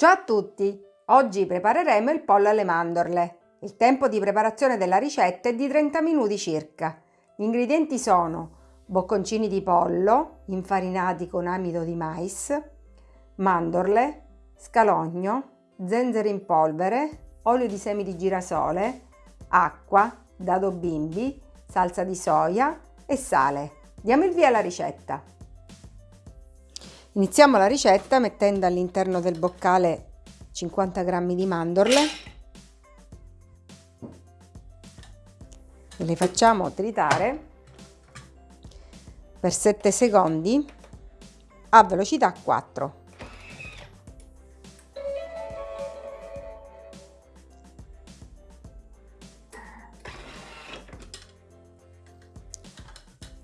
Ciao a tutti! Oggi prepareremo il pollo alle mandorle. Il tempo di preparazione della ricetta è di 30 minuti circa. Gli ingredienti sono bocconcini di pollo infarinati con amido di mais, mandorle, scalogno, zenzero in polvere, olio di semi di girasole, acqua, dado bimbi, salsa di soia e sale. Diamo il via alla ricetta. Iniziamo la ricetta mettendo all'interno del boccale 50 g di mandorle. Le facciamo tritare. Per 7 secondi a velocità 4.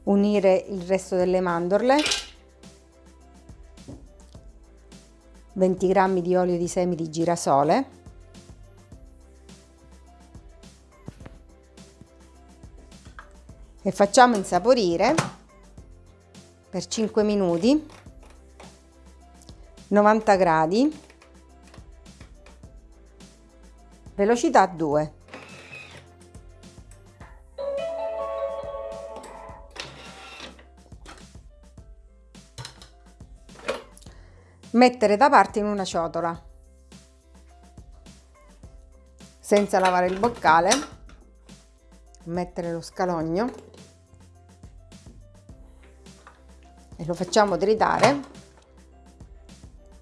Unire il resto delle mandorle 20 g di olio di semi di girasole, e facciamo insaporire per 5 minuti 90 gradi. Velocità 2 mettere da parte in una ciotola. Senza lavare il boccale mettere lo scalogno. E lo facciamo tritare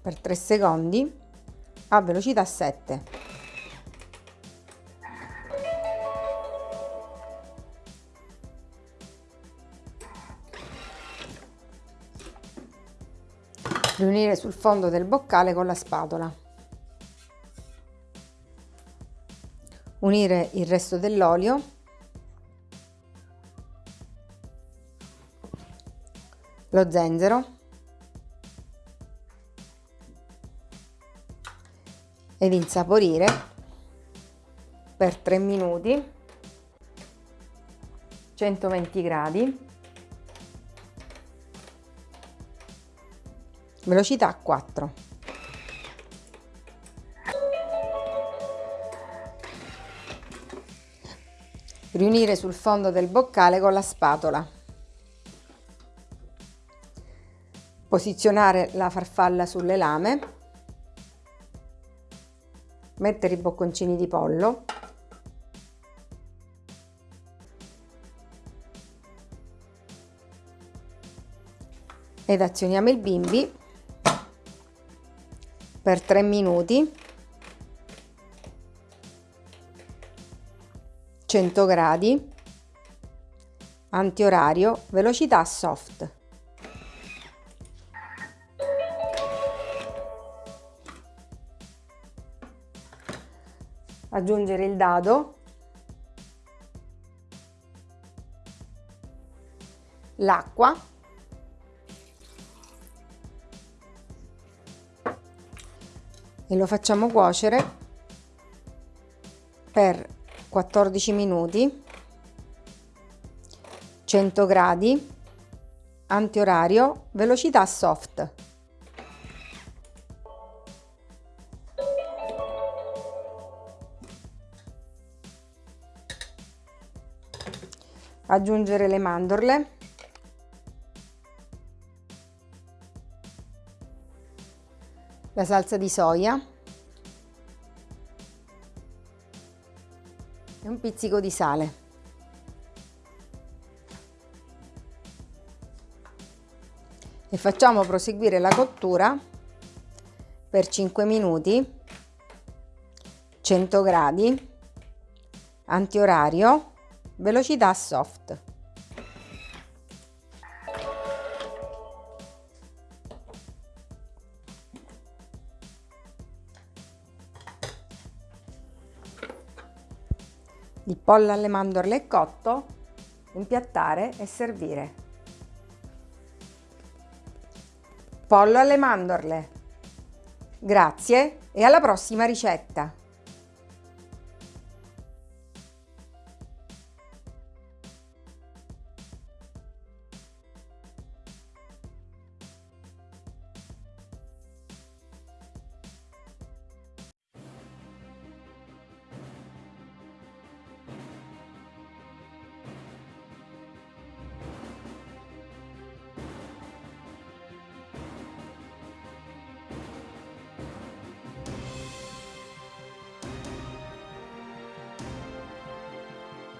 per 3 secondi a velocità 7 riunire sul fondo del boccale con la spatola. Unire il resto dell'olio. Lo zenzero. Ed insaporire per 3 minuti 120 gradi velocità 4 riunire sul fondo del boccale con la spatola. Posizionare la farfalla sulle lame. Mettere i bocconcini di pollo. Ed azioniamo il bimbi per 3 minuti. 100 gradi. Antiorario velocità soft. Aggiungere il dado. L'acqua e lo facciamo cuocere per 14 minuti 100 gradi antiorario velocità soft. Aggiungere le mandorle la salsa di soia e un pizzico di sale. E facciamo proseguire la cottura per 5 minuti, 100 gradi, antiorario, velocità soft. Il pollo alle mandorle è cotto, impiattare e servire. Pollo alle mandorle. Grazie e alla prossima ricetta!